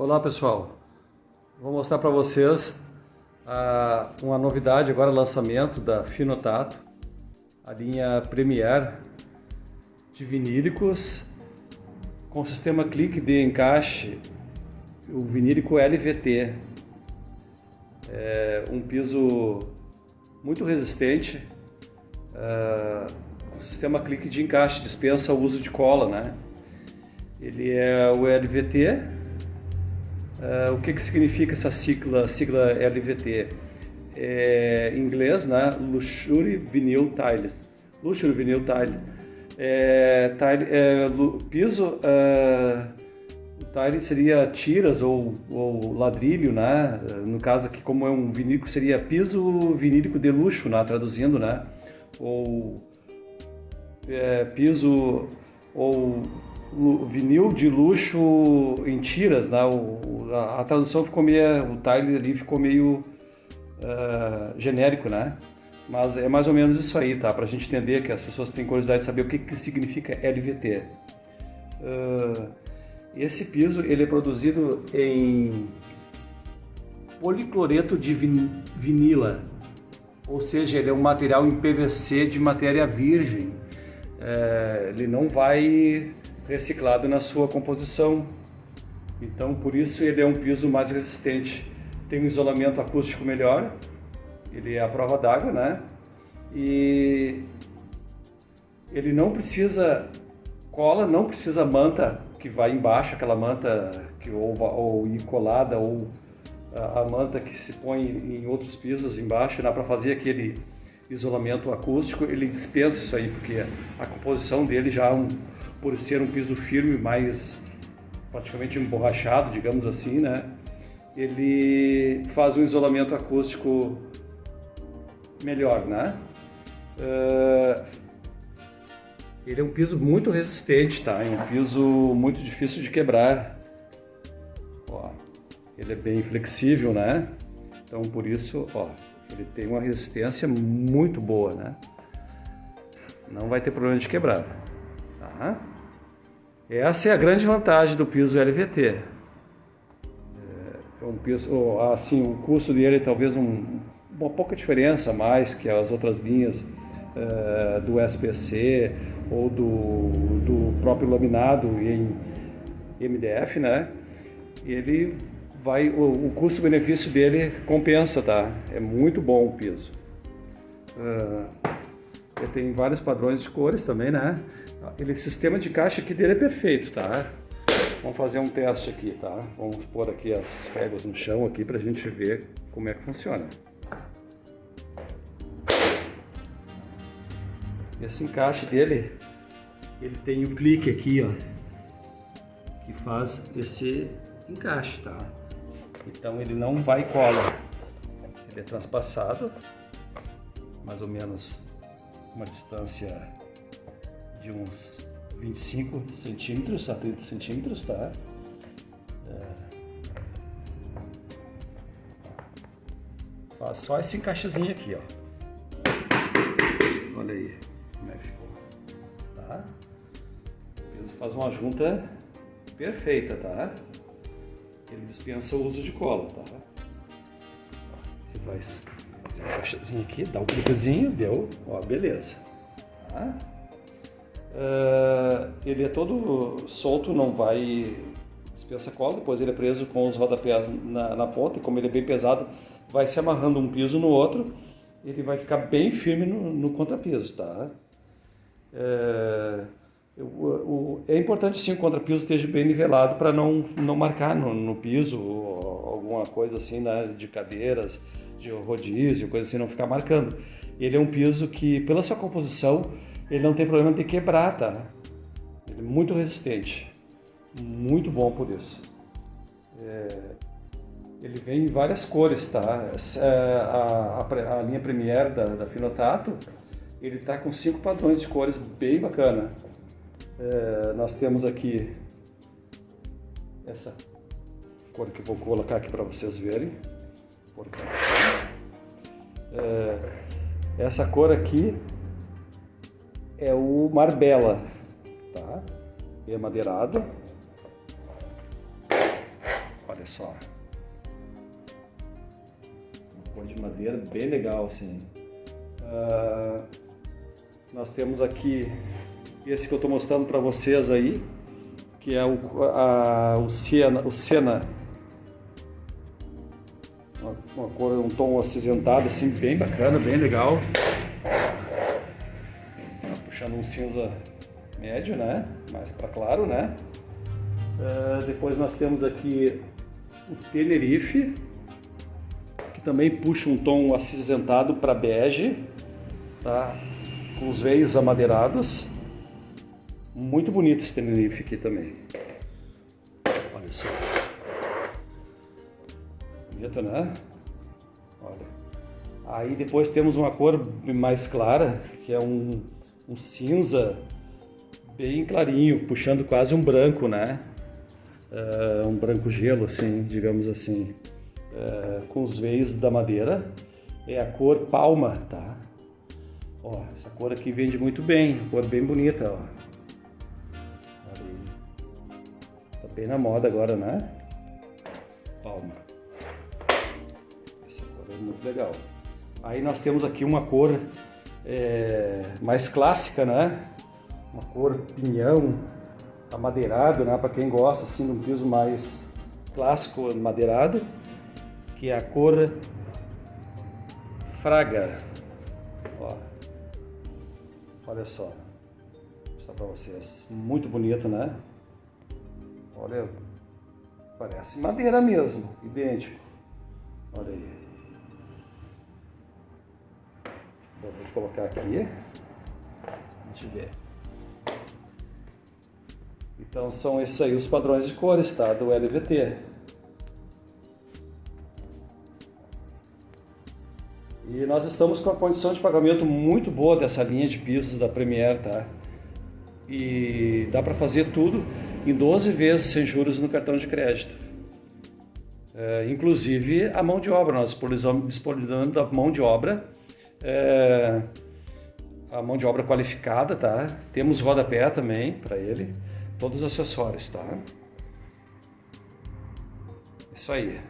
Olá pessoal, vou mostrar para vocês uh, uma novidade agora, lançamento da Finotato, a linha Premier de vinílicos com sistema clique de encaixe, o vinílico LVT, é um piso muito resistente, uh, um sistema clique de encaixe, dispensa o uso de cola, né? Ele é o LVT, Uh, o que, que significa essa sigla, sigla LVT? É, em inglês, né? Luxury Vinyl Tiles. Luxury Vinyl Tiles. É, tile, é, piso, uh, tile seria tiras ou, ou, ladrilho, né? No caso aqui, como é um vinílico, seria piso vinílico de luxo, né? Traduzindo, né? Ou é, piso ou vinil de luxo em tiras, né? O, a, a, tradução ficou meio, o tile ali ficou meio uh, genérico, né? Mas é mais ou menos isso aí, tá? Para a gente entender que as pessoas têm curiosidade de saber o que, que significa LVT. Uh, esse piso ele é produzido em policloreto de vinila, ou seja, ele é um material em PVC de matéria virgem. É, ele não vai reciclado na sua composição. Então, por isso ele é um piso mais resistente. Tem um isolamento acústico melhor, ele é a prova d'água, né? E ele não precisa cola, não precisa manta que vai embaixo, aquela manta que ou, ou colada ou a, a, manta que se põe em outros pisos embaixo, dá para fazer aquele isolamento acústico, ele dispensa isso aí, porque a composição dele já é um, por ser um piso firme, mais praticamente emborrachado, digamos assim, né? Ele faz um isolamento acústico melhor, né? Uh, ele é um piso muito resistente, tá? É um piso muito difícil de quebrar. Ó, ele é bem flexível, né? Então por isso, ó, ele tem uma resistência muito boa, né? Não vai ter problema de quebrar. Tá? Essa é a grande vantagem do piso LVT. É, é um piso, assim, o custo dele é talvez um, uma pouca diferença mais que as outras linhas é, do SPC ou do, do próprio laminado em MDF, né? Ele vai, o, o custo-benefício dele compensa, tá? É muito bom o piso. Uh, ele tem vários padrões de cores também, né? Aquele sistema de caixa aqui dele é perfeito, tá? Vamos fazer um teste aqui, tá? Vamos pôr aqui as réguas no chão aqui pra gente ver como é que funciona. Esse encaixe dele, ele tem o um clique aqui, ó, que faz esse encaixe, tá? Então ele não vai cola, ele é transpassado, mais ou menos uma distância de uns 25 centímetros a 30 centímetros, tá? É... Faz só esse encaixezinho aqui, ó. Olha aí como é que ficou, tá? O peso faz uma junta perfeita, tá? Ele dispensa o uso de cola, tá? Ele vai fazer aqui, dá um cliquezinho, deu, ó, beleza. Tá? Uh, ele é todo solto, não vai dispensa cola, depois ele é preso com os rodapés na, na ponta, e como ele é bem pesado, vai se amarrando um piso no outro, ele vai ficar bem firme no, no contrapiso, tá? É, é importante sim o contrapiso esteja bem nivelado para não, não marcar no, no piso alguma coisa assim, né, de cadeiras, de rodízio, coisa assim, não ficar marcando. Ele é um piso que, pela sua composição, ele não tem problema de quebrar, tá? Ele é muito resistente, muito bom por isso. É, ele vem em várias cores, tá? É, a, a, a linha Premier da, da Finotato, ele tá com cinco padrões de cores bem bacana. É, nós temos aqui essa cor que eu vou colocar aqui para vocês verem. É, essa cor aqui é o Marbella, tá? É madeirado. Olha só. Uma cor de madeira bem legal, assim. Uh, nós temos aqui esse que eu estou mostrando para vocês aí, que é o, a, o Siena, o Sena uma, uma, cor, um tom acinzentado assim, bem bacana, bem legal. Tá puxando um cinza médio, né? Mais para claro, né? Uh, depois nós temos aqui o Tenerife, que também puxa um tom acinzentado para bege, tá? Com os veios amadeirados. Muito bonito esse Tenerife aqui também. Olha só. Bonito, né? Olha. Aí depois temos uma cor mais clara, que é um, um cinza bem clarinho, puxando quase um branco, né? Uh, um branco gelo, assim, digamos assim, uh, com os veios da madeira. É a cor palma, tá? Ó, essa cor aqui vende muito bem, cor bem bonita, ó. Tá bem na moda agora, né? Palma. Muito legal. Aí nós temos aqui uma cor é, mais clássica, né? Uma cor pinhão, amadeirado, né? Para quem gosta assim de um piso mais clássico madeirado, que é a cor Fraga. Ó. Olha só. Vou mostrar para vocês. Muito bonito, né? Olha, parece madeira mesmo, idêntico. Olha aí. Vou colocar aqui. A gente vê. Então são esses aí os padrões de cores, tá? Do LVT. E nós estamos com a condição de pagamento muito boa dessa linha de pisos da Premier, tá? E dá para fazer tudo em 12 vezes sem juros no cartão de crédito. É, inclusive a mão de obra, nós disponibilizando a mão de obra, é, a mão de obra qualificada, tá? Temos rodapé também para ele todos os acessórios, tá? Isso aí.